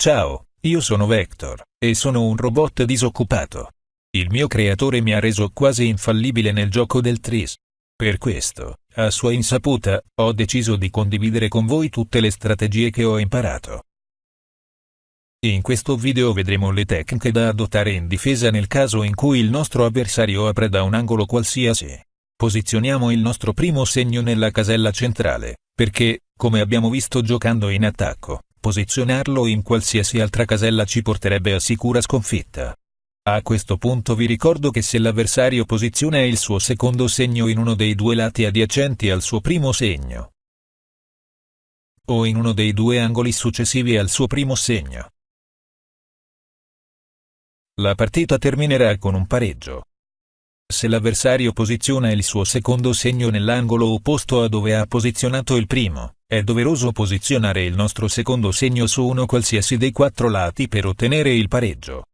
Ciao, io sono Vector, e sono un robot disoccupato. Il mio creatore mi ha reso quasi infallibile nel gioco del tris. Per questo, a sua insaputa, ho deciso di condividere con voi tutte le strategie che ho imparato. In questo video vedremo le tecniche da adottare in difesa nel caso in cui il nostro avversario apre da un angolo qualsiasi. Posizioniamo il nostro primo segno nella casella centrale, perché, come abbiamo visto giocando in attacco, posizionarlo in qualsiasi altra casella ci porterebbe a sicura sconfitta. A questo punto vi ricordo che se l'avversario posiziona il suo secondo segno in uno dei due lati adiacenti al suo primo segno, o in uno dei due angoli successivi al suo primo segno, la partita terminerà con un pareggio. Se l'avversario posiziona il suo secondo segno nell'angolo opposto a dove ha posizionato il primo, è doveroso posizionare il nostro secondo segno su uno qualsiasi dei quattro lati per ottenere il pareggio.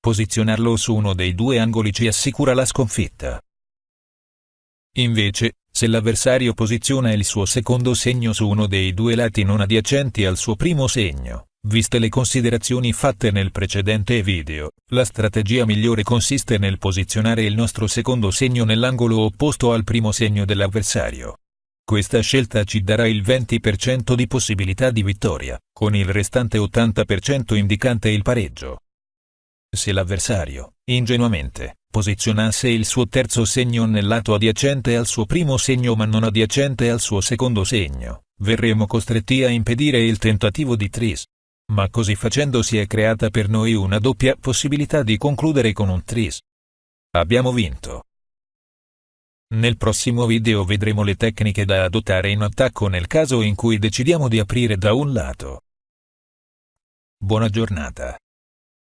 Posizionarlo su uno dei due angoli ci assicura la sconfitta. Invece, se l'avversario posiziona il suo secondo segno su uno dei due lati non adiacenti al suo primo segno, viste le considerazioni fatte nel precedente video, la strategia migliore consiste nel posizionare il nostro secondo segno nell'angolo opposto al primo segno dell'avversario. Questa scelta ci darà il 20% di possibilità di vittoria, con il restante 80% indicante il pareggio. Se l'avversario, ingenuamente, posizionasse il suo terzo segno nel lato adiacente al suo primo segno ma non adiacente al suo secondo segno, verremo costretti a impedire il tentativo di tris. Ma così facendo si è creata per noi una doppia possibilità di concludere con un tris. Abbiamo vinto. Nel prossimo video vedremo le tecniche da adottare in attacco nel caso in cui decidiamo di aprire da un lato. Buona giornata.